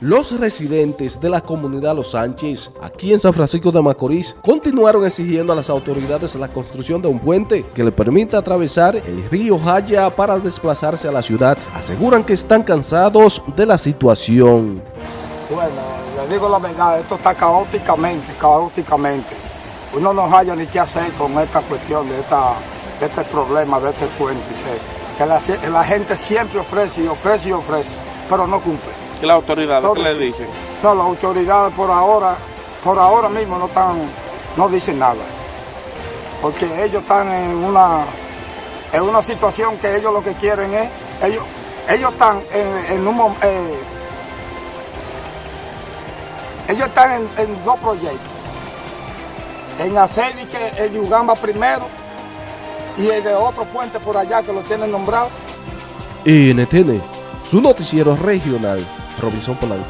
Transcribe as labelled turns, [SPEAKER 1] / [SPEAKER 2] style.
[SPEAKER 1] Los residentes de la comunidad Los Sánchez, aquí en San Francisco de Macorís, continuaron exigiendo a las autoridades la construcción de un puente que le permita atravesar el río Jaya para desplazarse a la ciudad. Aseguran que están cansados de la situación.
[SPEAKER 2] Bueno, le digo la verdad, esto está caóticamente, caóticamente. Uno no haya ni qué hacer con esta cuestión de, esta, de este problema, de este puente. Que la, la gente siempre ofrece y ofrece y ofrece, pero no cumple.
[SPEAKER 3] ¿Y las autoridades qué le dicen?
[SPEAKER 2] No, las autoridades por ahora, por ahora mismo no están, no dicen nada. Porque ellos están en una, en una situación que ellos lo que quieren es, ellos, ellos están en, en un momento, eh, ellos están en, en, dos proyectos. En hacer que el Ugamba primero y el de otro puente por allá que lo tienen nombrado.
[SPEAKER 1] NTN, su noticiero regional Robinson Polanco.